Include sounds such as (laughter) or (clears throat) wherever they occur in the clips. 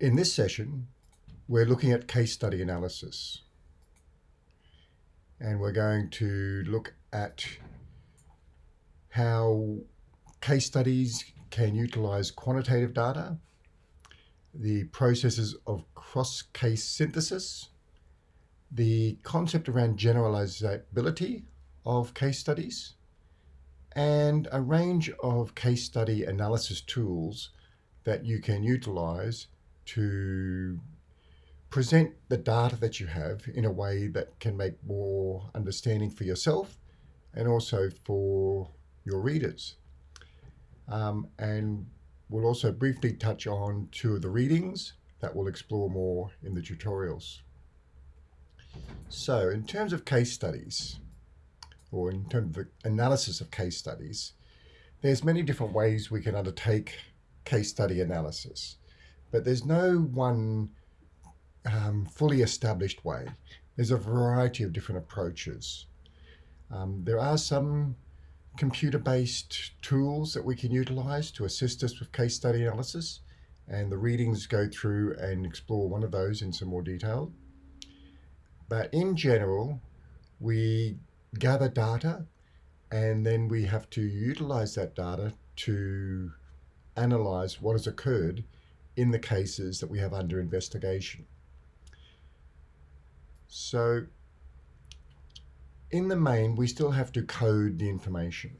In this session, we're looking at case study analysis. And we're going to look at how case studies can utilize quantitative data, the processes of cross-case synthesis, the concept around generalizability of case studies, and a range of case study analysis tools that you can utilize to present the data that you have in a way that can make more understanding for yourself and also for your readers. Um, and we'll also briefly touch on two of the readings that we'll explore more in the tutorials. So in terms of case studies, or in terms of analysis of case studies, there's many different ways we can undertake case study analysis. But there's no one um, fully established way. There's a variety of different approaches. Um, there are some computer-based tools that we can utilize to assist us with case study analysis and the readings go through and explore one of those in some more detail. But in general, we gather data and then we have to utilize that data to analyze what has occurred in the cases that we have under investigation. So in the main, we still have to code the information.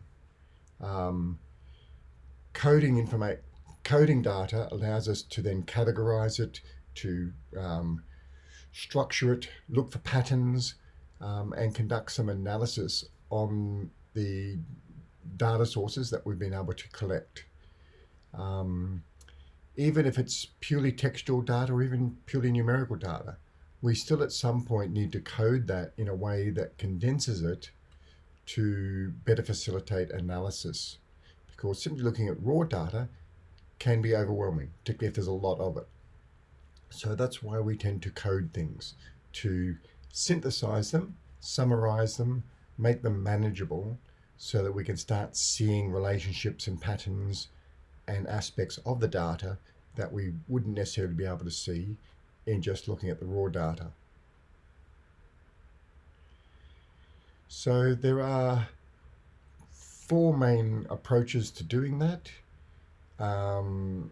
Um, coding information, coding data allows us to then categorize it, to um, structure it, look for patterns, um, and conduct some analysis on the data sources that we've been able to collect. Um, even if it's purely textual data or even purely numerical data, we still at some point need to code that in a way that condenses it to better facilitate analysis. Because simply looking at raw data can be overwhelming, particularly if there's a lot of it. So that's why we tend to code things, to synthesize them, summarize them, make them manageable so that we can start seeing relationships and patterns and aspects of the data that we wouldn't necessarily be able to see in just looking at the raw data. So there are four main approaches to doing that. Um,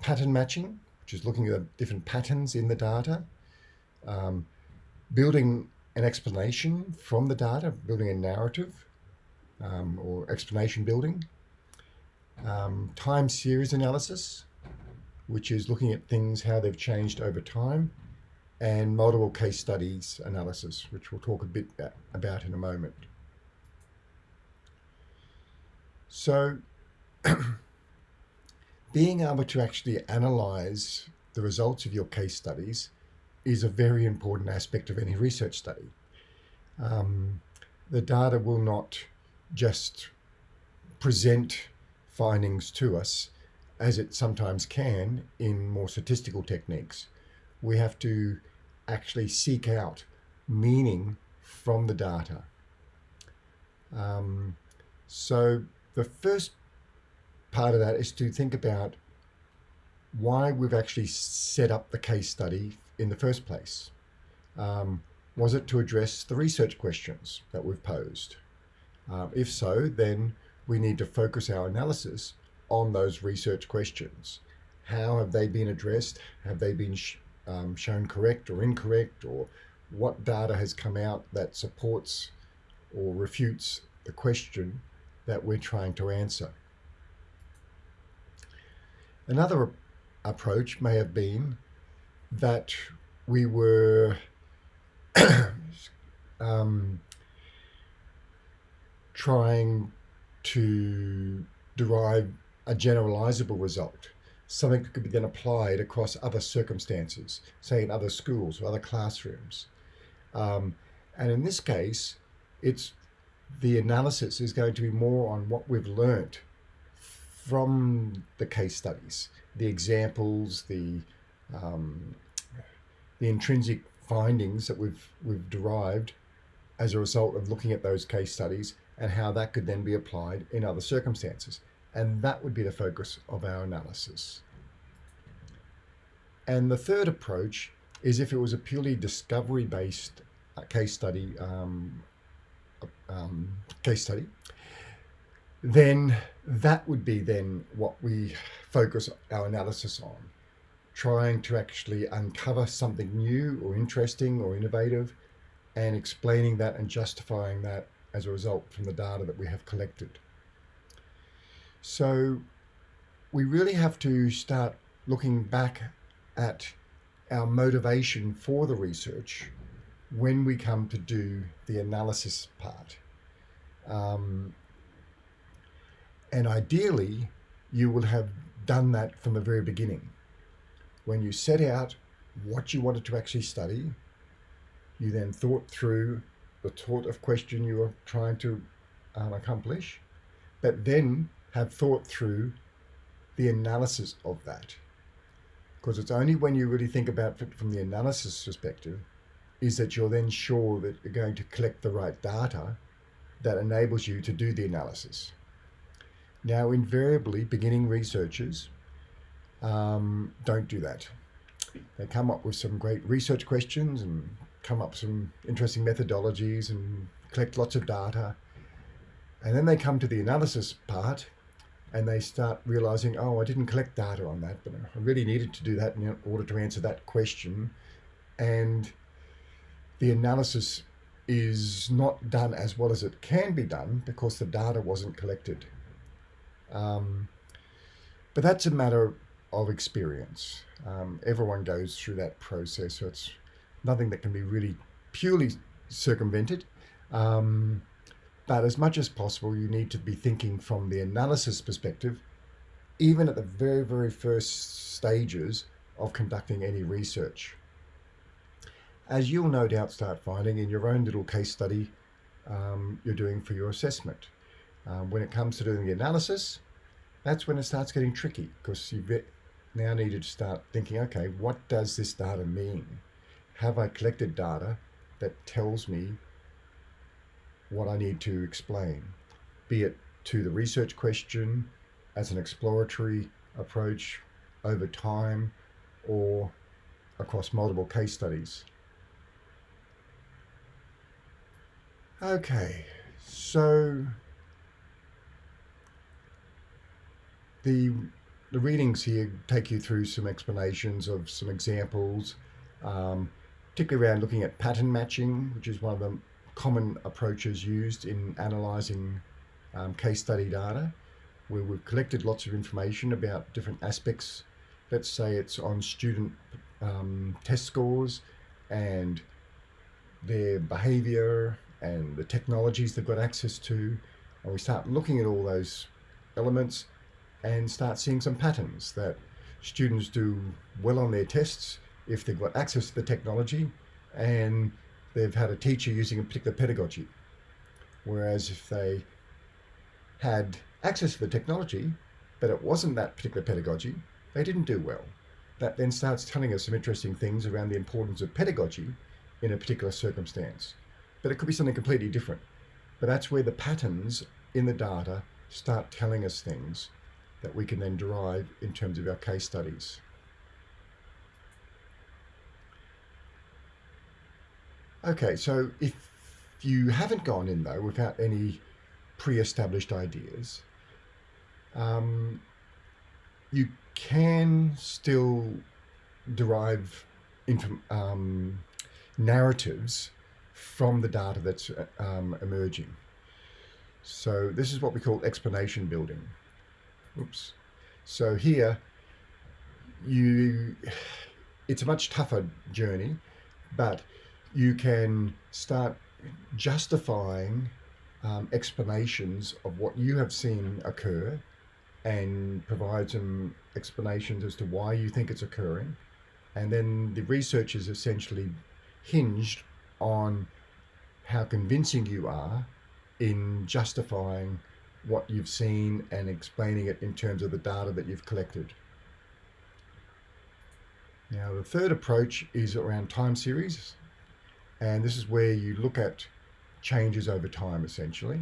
pattern matching, which is looking at different patterns in the data. Um, building an explanation from the data, building a narrative um, or explanation building um, time series analysis, which is looking at things, how they've changed over time, and multiple case studies analysis, which we'll talk a bit about in a moment. So (clears throat) being able to actually analyze the results of your case studies is a very important aspect of any research study. Um, the data will not just present findings to us, as it sometimes can in more statistical techniques. We have to actually seek out meaning from the data. Um, so the first part of that is to think about why we've actually set up the case study in the first place. Um, was it to address the research questions that we've posed? Uh, if so, then we need to focus our analysis on those research questions. How have they been addressed? Have they been sh um, shown correct or incorrect? Or what data has come out that supports or refutes the question that we're trying to answer? Another approach may have been that we were (coughs) um, trying to derive a generalizable result, something that could be then applied across other circumstances, say in other schools or other classrooms. Um, and in this case, it's the analysis is going to be more on what we've learnt from the case studies, the examples, the um, the intrinsic findings that we've we've derived as a result of looking at those case studies and how that could then be applied in other circumstances. And that would be the focus of our analysis. And the third approach is if it was a purely discovery-based uh, case study, um, um, case study, then that would be then what we focus our analysis on, trying to actually uncover something new or interesting or innovative and explaining that and justifying that as a result from the data that we have collected. So we really have to start looking back at our motivation for the research when we come to do the analysis part. Um, and ideally, you will have done that from the very beginning. When you set out what you wanted to actually study, you then thought through the sort of question you are trying to um, accomplish, but then have thought through the analysis of that. Because it's only when you really think about it from the analysis perspective is that you're then sure that you're going to collect the right data that enables you to do the analysis. Now, invariably, beginning researchers um, don't do that. They come up with some great research questions and come up some interesting methodologies and collect lots of data. And then they come to the analysis part and they start realizing, oh, I didn't collect data on that, but I really needed to do that in order to answer that question. And the analysis is not done as well as it can be done because the data wasn't collected. Um, but that's a matter of experience. Um, everyone goes through that process, so it's nothing that can be really purely circumvented. Um, but as much as possible, you need to be thinking from the analysis perspective, even at the very, very first stages of conducting any research. As you'll no doubt start finding in your own little case study um, you're doing for your assessment. Um, when it comes to doing the analysis, that's when it starts getting tricky because you now needed to start thinking, okay, what does this data mean? Have I collected data that tells me what I need to explain, be it to the research question as an exploratory approach over time or across multiple case studies. Okay, so the the readings here take you through some explanations of some examples, um, particularly around looking at pattern matching, which is one of the common approaches used in analysing um, case study data, where we've collected lots of information about different aspects. Let's say it's on student um, test scores and their behaviour and the technologies they've got access to. And we start looking at all those elements and start seeing some patterns that students do well on their tests if they've got access to the technology and they've had a teacher using a particular pedagogy. Whereas if they had access to the technology, but it wasn't that particular pedagogy, they didn't do well. That then starts telling us some interesting things around the importance of pedagogy in a particular circumstance. But it could be something completely different. But that's where the patterns in the data start telling us things that we can then derive in terms of our case studies. Okay, so if you haven't gone in though without any pre-established ideas, um, you can still derive um, narratives from the data that's um, emerging. So this is what we call explanation building. Oops. So here, you, it's a much tougher journey, but you can start justifying um, explanations of what you have seen occur and provide some explanations as to why you think it's occurring. And then the research is essentially hinged on how convincing you are in justifying what you've seen and explaining it in terms of the data that you've collected. Now, the third approach is around time series. And this is where you look at changes over time, essentially.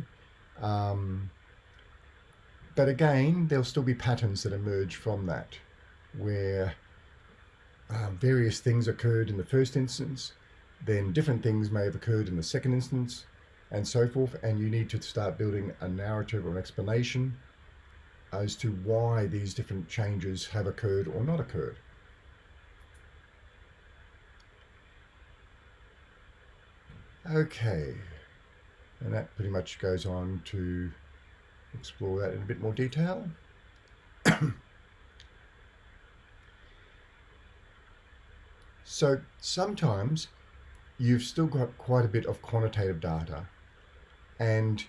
Um, but again, there'll still be patterns that emerge from that, where um, various things occurred in the first instance, then different things may have occurred in the second instance, and so forth, and you need to start building a narrative or an explanation as to why these different changes have occurred or not occurred. Okay, and that pretty much goes on to explore that in a bit more detail. (coughs) so sometimes you've still got quite a bit of quantitative data and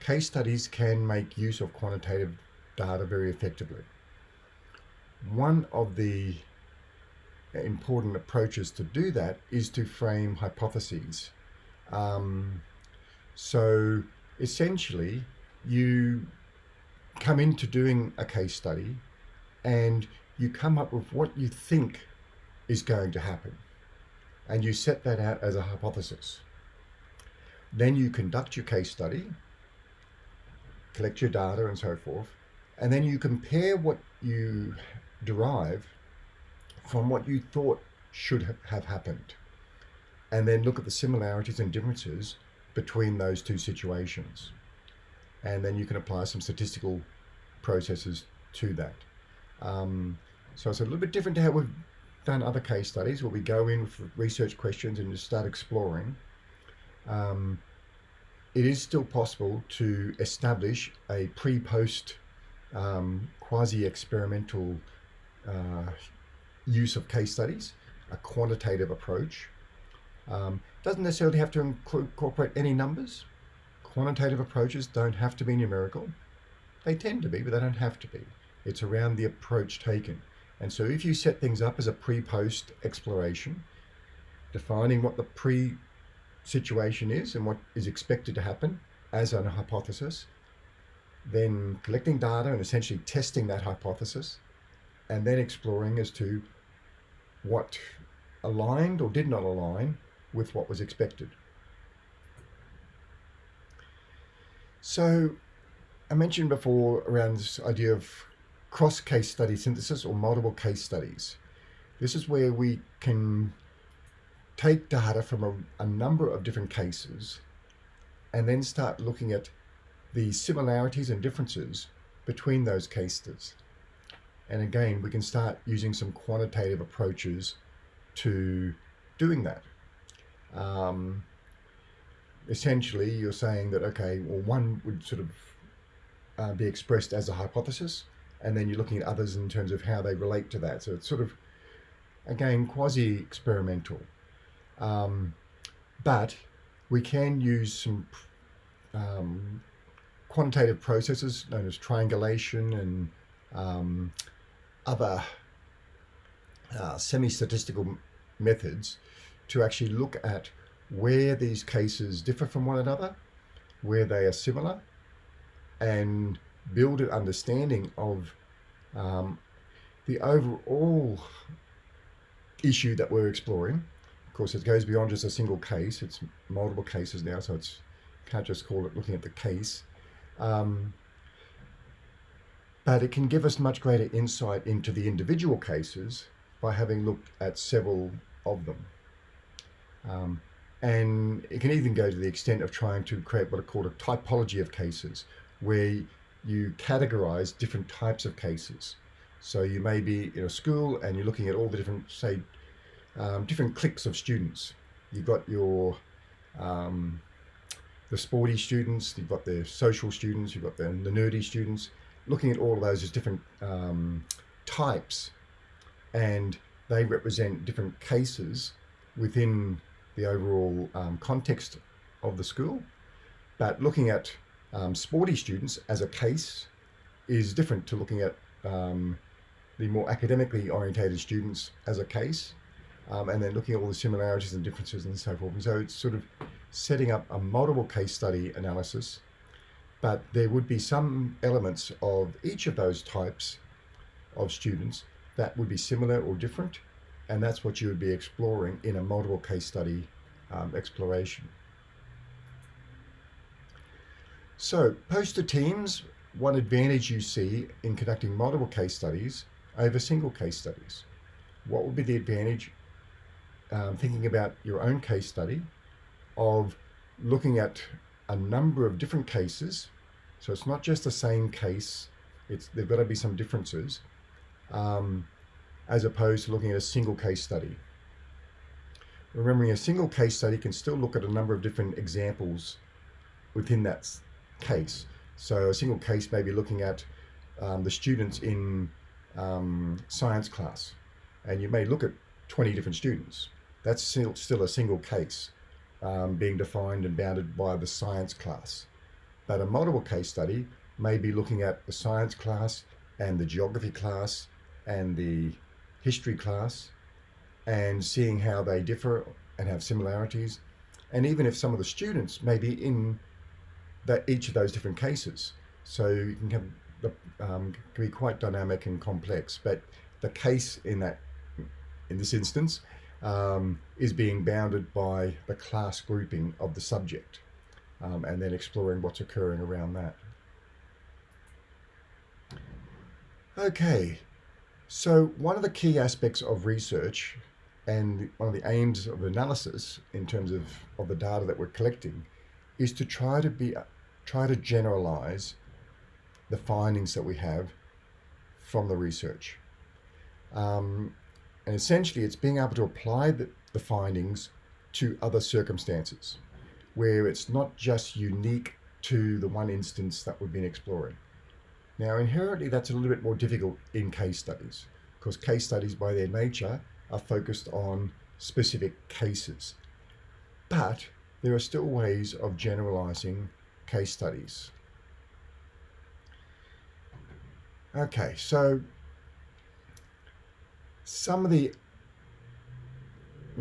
case studies can make use of quantitative data very effectively. One of the important approaches to do that is to frame hypotheses. Um, so essentially, you come into doing a case study and you come up with what you think is going to happen. And you set that out as a hypothesis. Then you conduct your case study, collect your data and so forth, and then you compare what you derive from what you thought should have happened. And then look at the similarities and differences between those two situations. And then you can apply some statistical processes to that. Um, so it's a little bit different to how we've done other case studies where we go in with research questions and just start exploring. Um, it is still possible to establish a pre-post um, quasi-experimental uh, use of case studies, a quantitative approach. Um, doesn't necessarily have to incorporate any numbers. Quantitative approaches don't have to be numerical. They tend to be, but they don't have to be. It's around the approach taken. And so if you set things up as a pre-post exploration, defining what the pre situation is and what is expected to happen as a hypothesis, then collecting data and essentially testing that hypothesis, and then exploring as to what aligned or did not align with what was expected. So I mentioned before around this idea of cross case study synthesis or multiple case studies. This is where we can take data from a, a number of different cases and then start looking at the similarities and differences between those cases. And again, we can start using some quantitative approaches to doing that. Um, essentially, you're saying that, okay, well, one would sort of uh, be expressed as a hypothesis, and then you're looking at others in terms of how they relate to that. So it's sort of, again, quasi-experimental. Um, but we can use some um, quantitative processes known as triangulation and um, other uh, semi-statistical methods to actually look at where these cases differ from one another, where they are similar, and build an understanding of um, the overall issue that we're exploring. Of course, it goes beyond just a single case. It's multiple cases now, so it's can't just call it looking at the case. Um, but it can give us much greater insight into the individual cases by having looked at several of them. Um, and it can even go to the extent of trying to create what are called a typology of cases, where you categorize different types of cases. So you may be in a school and you're looking at all the different, say, um, different cliques of students. You've got your um, the sporty students, you've got the social students, you've got the, the nerdy students, looking at all of those as different um, types and they represent different cases within the overall um, context of the school. But looking at um, sporty students as a case is different to looking at um, the more academically orientated students as a case um, and then looking at all the similarities and differences and so forth. And so it's sort of setting up a multiple case study analysis, but there would be some elements of each of those types of students that would be similar or different, and that's what you would be exploring in a multiple case study um, exploration. So poster teams, one advantage you see in conducting multiple case studies over single case studies. what would be the advantage, um, thinking about your own case study, of looking at a number of different cases. So it's not just the same case, it's, there've got to be some differences, um, as opposed to looking at a single case study. Remembering a single case study can still look at a number of different examples within that case. So a single case may be looking at um, the students in um, science class, and you may look at 20 different students. That's still, still a single case um, being defined and bounded by the science class. But a multiple case study may be looking at the science class and the geography class and the history class and seeing how they differ and have similarities. And even if some of the students may be in that each of those different cases. So you can have the um, can be quite dynamic and complex, but the case in that in this instance um, is being bounded by the class grouping of the subject um, and then exploring what's occurring around that. Okay, so one of the key aspects of research and one of the aims of analysis in terms of, of the data that we're collecting is to try to be try to generalize the findings that we have from the research. Um, and essentially it's being able to apply the, the findings to other circumstances where it's not just unique to the one instance that we've been exploring. Now, inherently, that's a little bit more difficult in case studies because case studies by their nature are focused on specific cases. But there are still ways of generalizing case studies. Okay, so some of the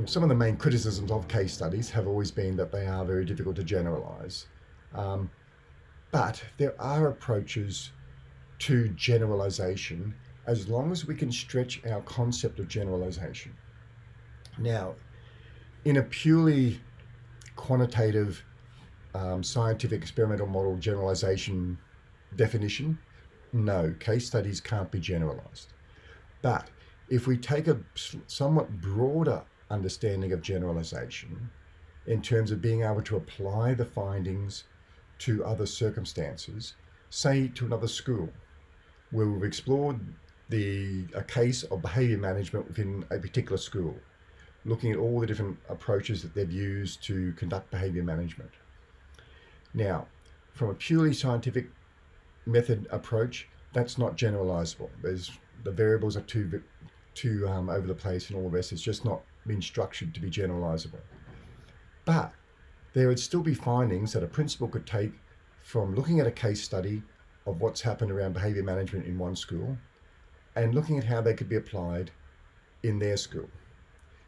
some of the main criticisms of case studies have always been that they are very difficult to generalize. Um, but there are approaches to generalization as long as we can stretch our concept of generalization. Now, in a purely quantitative um, scientific experimental model generalization definition, no, case studies can't be generalized. But if we take a somewhat broader understanding of generalization in terms of being able to apply the findings to other circumstances, say to another school, where we've explored the a case of behavior management within a particular school, looking at all the different approaches that they've used to conduct behavior management. Now, from a purely scientific method approach, that's not generalizable. There's the variables are too too um, over the place and all the rest. It's just not been structured to be generalizable. But there would still be findings that a principal could take from looking at a case study of what's happened around behavior management in one school and looking at how they could be applied in their school.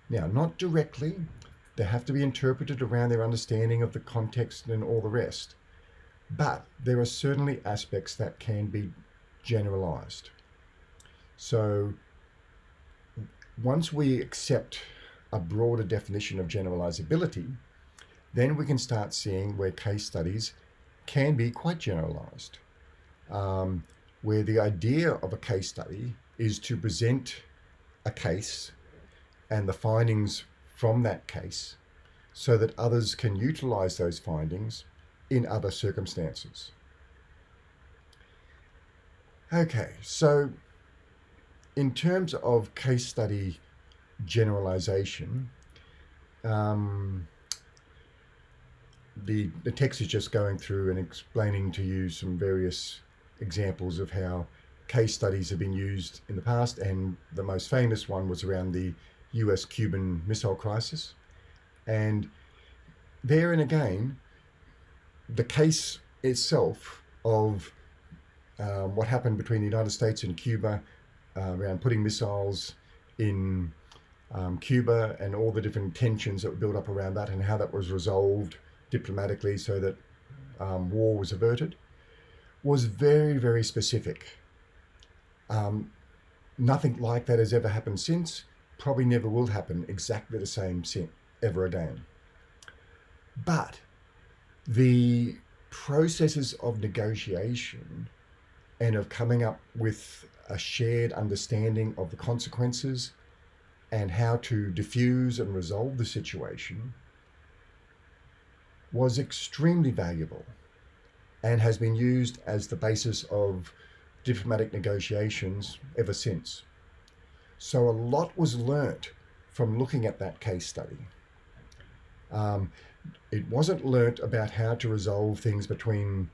Now, not directly, they have to be interpreted around their understanding of the context and all the rest. But there are certainly aspects that can be generalized. So once we accept a broader definition of generalizability, then we can start seeing where case studies can be quite generalized, um, where the idea of a case study is to present a case and the findings from that case so that others can utilize those findings in other circumstances. Okay, so in terms of case study generalization, um, the, the text is just going through and explaining to you some various examples of how case studies have been used in the past and the most famous one was around the US Cuban Missile Crisis. And there and again, the case itself of um, what happened between the United States and Cuba uh, around putting missiles in um, Cuba and all the different tensions that were built up around that and how that was resolved diplomatically so that um, war was averted was very, very specific. Um, nothing like that has ever happened since probably never will happen exactly the same ever again. But the processes of negotiation and of coming up with a shared understanding of the consequences and how to diffuse and resolve the situation was extremely valuable and has been used as the basis of diplomatic negotiations ever since. So a lot was learnt from looking at that case study. Um, it wasn't learnt about how to resolve things between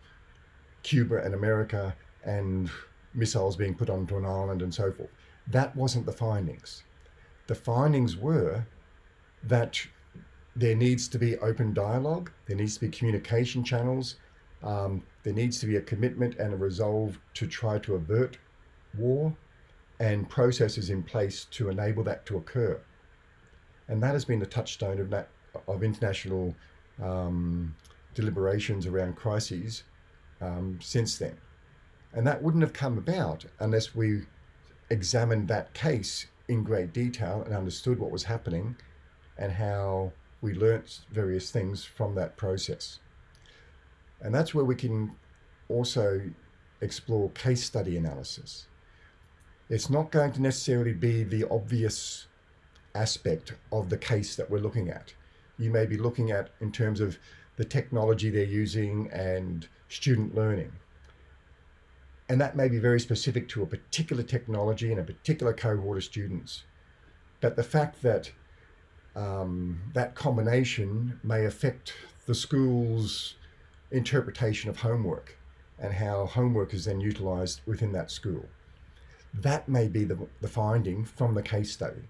Cuba and America and missiles being put onto an island and so forth. That wasn't the findings. The findings were that there needs to be open dialogue, there needs to be communication channels, um, there needs to be a commitment and a resolve to try to avert war and processes in place to enable that to occur. And that has been the touchstone of, of international um, deliberations around crises um, since then. And that wouldn't have come about unless we examined that case in great detail and understood what was happening and how we learnt various things from that process. And that's where we can also explore case study analysis. It's not going to necessarily be the obvious aspect of the case that we're looking at. You may be looking at in terms of the technology they're using and student learning. And that may be very specific to a particular technology and a particular cohort of students. But the fact that um, that combination may affect the school's interpretation of homework and how homework is then utilized within that school. That may be the, the finding from the case study.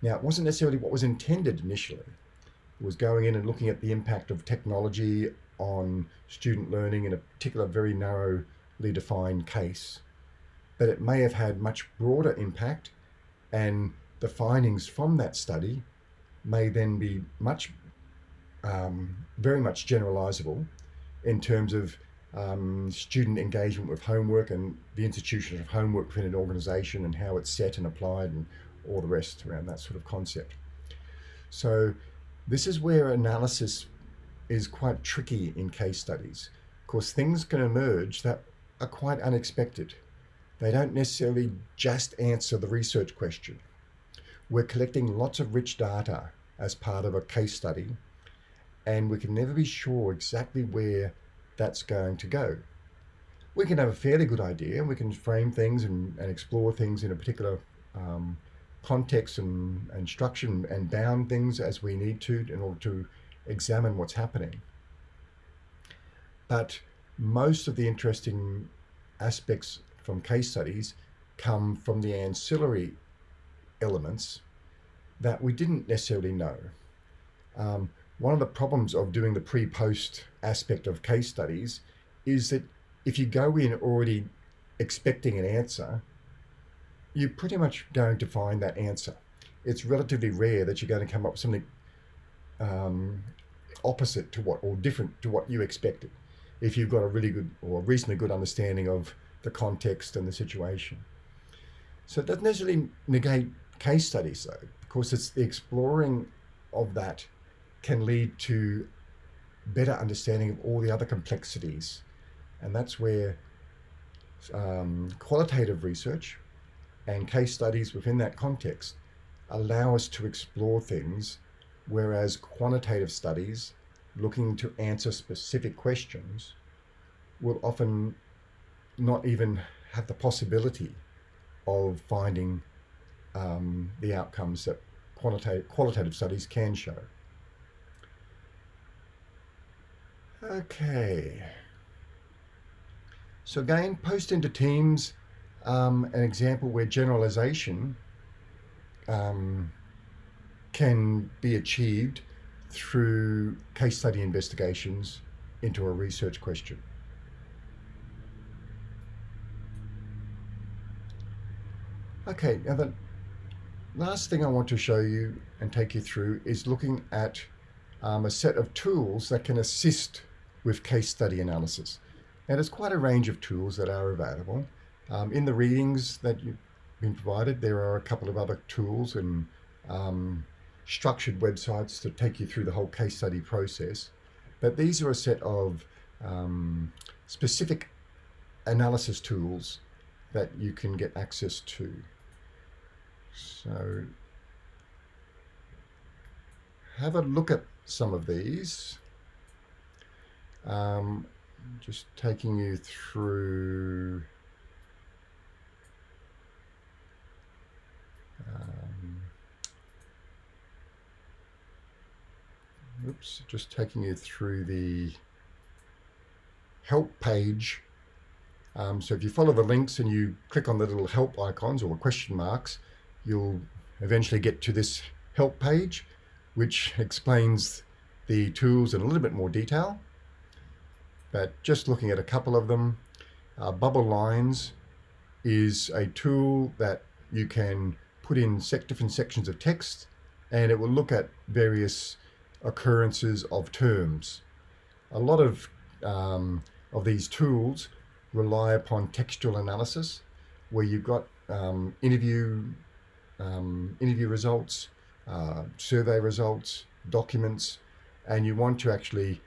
Now, it wasn't necessarily what was intended initially. It was going in and looking at the impact of technology on student learning in a particular very narrowly defined case. But it may have had much broader impact and the findings from that study may then be much, um, very much generalizable in terms of um, student engagement with homework and the institution of homework within an organization and how it's set and applied and all the rest around that sort of concept. So this is where analysis is quite tricky in case studies. Of course, things can emerge that are quite unexpected. They don't necessarily just answer the research question. We're collecting lots of rich data as part of a case study, and we can never be sure exactly where that's going to go. We can have a fairly good idea, and we can frame things and, and explore things in a particular um, context and, and structure and, bound things as we need to in order to examine what's happening. But most of the interesting aspects from case studies come from the ancillary elements that we didn't necessarily know. Um, one of the problems of doing the pre-post aspect of case studies is that if you go in already expecting an answer, you're pretty much going to find that answer. It's relatively rare that you're going to come up with something um, opposite to what or different to what you expected if you've got a really good or reasonably good understanding of the context and the situation. So it doesn't necessarily negate case studies though, because it's the exploring of that can lead to better understanding of all the other complexities. And that's where um, qualitative research and case studies within that context allow us to explore things, whereas quantitative studies looking to answer specific questions will often not even have the possibility of finding um, the outcomes that quantitative, qualitative studies can show. Okay. So again, post into teams, um, an example where generalization um, can be achieved through case study investigations into a research question. Okay, now the last thing I want to show you and take you through is looking at um, a set of tools that can assist with case study analysis. Now there's quite a range of tools that are available. Um, in the readings that you've been provided, there are a couple of other tools and um, structured websites to take you through the whole case study process. But these are a set of um, specific analysis tools that you can get access to. So have a look at some of these. Um, just taking you through um, oops, just taking you through the help page. Um, so if you follow the links and you click on the little help icons or question marks, you'll eventually get to this help page, which (laughs) explains the tools in a little bit more detail. But just looking at a couple of them, uh, Bubble Lines is a tool that you can put in sec different sections of text and it will look at various occurrences of terms. A lot of, um, of these tools rely upon textual analysis where you've got um, interview, um, interview results, uh, survey results, documents, and you want to actually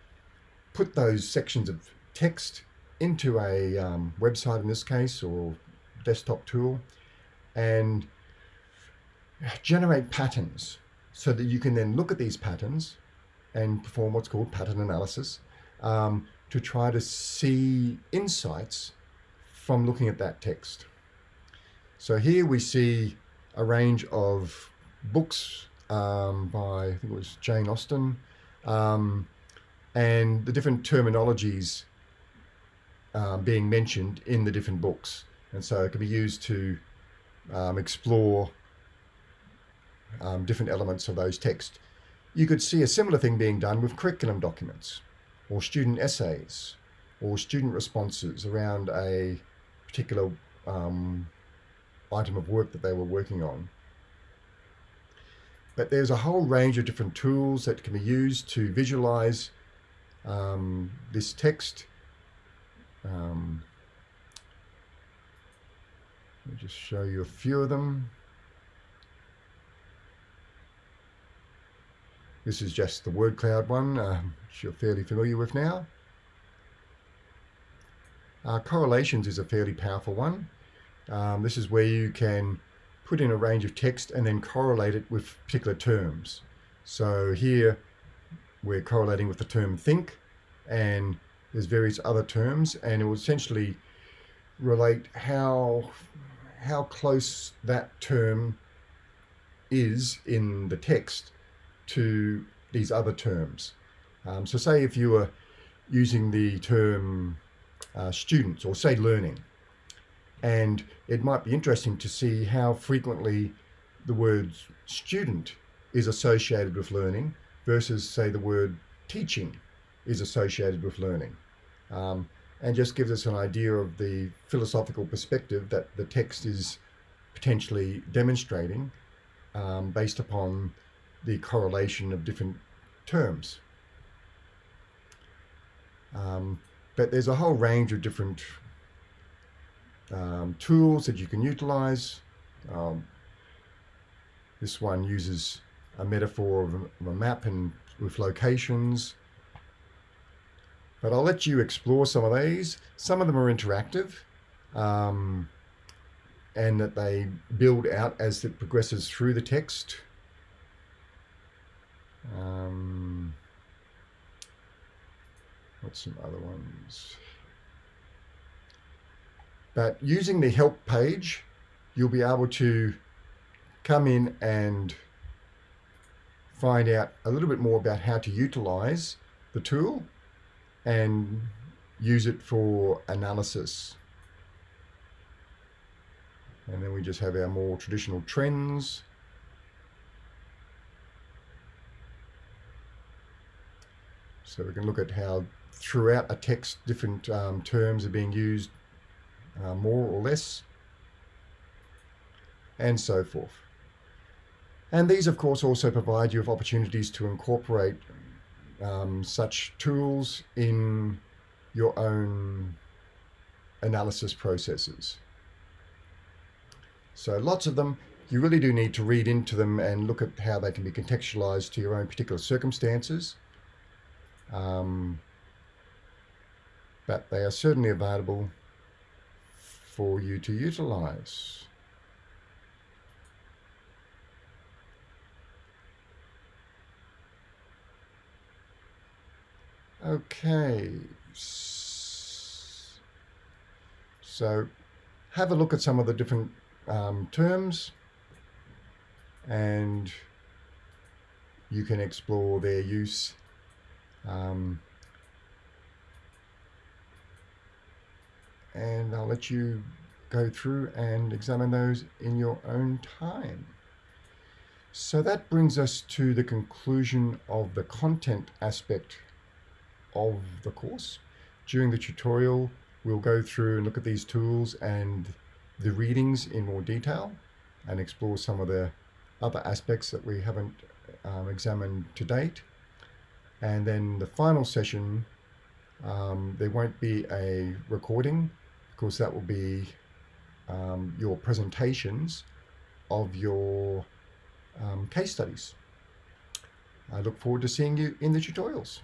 put those sections of text into a um, website in this case or desktop tool and generate patterns so that you can then look at these patterns and perform what's called pattern analysis um, to try to see insights from looking at that text. So here we see a range of books um, by, I think it was Jane Austen, um, and the different terminologies um, being mentioned in the different books. And so it can be used to um, explore um, different elements of those texts. You could see a similar thing being done with curriculum documents or student essays or student responses around a particular um, item of work that they were working on. But there's a whole range of different tools that can be used to visualize um, this text. Um, let me just show you a few of them. This is just the word cloud one, uh, which you're fairly familiar with now. Uh, correlations is a fairly powerful one. Um, this is where you can put in a range of text and then correlate it with particular terms. So here we're correlating with the term think and there's various other terms and it will essentially relate how how close that term is in the text to these other terms. Um, so say if you were using the term uh, students or say learning, and it might be interesting to see how frequently the word student is associated with learning versus say the word teaching is associated with learning. Um, and just gives us an idea of the philosophical perspective that the text is potentially demonstrating um, based upon the correlation of different terms. Um, but there's a whole range of different um, tools that you can utilize. Um, this one uses a metaphor of a, map and with locations. But I'll let you explore some of these. Some of them are interactive um, and that they build out as it progresses through the text. Um, what's some other ones? But using the help page, you'll be able to come in and find out a little bit more about how to utilize the tool and use it for analysis. And then we just have our more traditional trends. So we can look at how throughout a text different um, terms are being used uh, more or less and so forth. And these of course also provide you with opportunities to incorporate um, such tools in your own analysis processes. So lots of them, you really do need to read into them and look at how they can be contextualized to your own particular circumstances. Um, but they are certainly available for you to utilize. Okay. So have a look at some of the different um, terms and you can explore their use um, and I'll let you go through and examine those in your own time. So that brings us to the conclusion of the content aspect of the course. During the tutorial, we'll go through and look at these tools and the readings in more detail and explore some of the other aspects that we haven't um, examined to date. And then the final session, um, there won't be a recording because that will be um, your presentations of your um, case studies. I look forward to seeing you in the tutorials.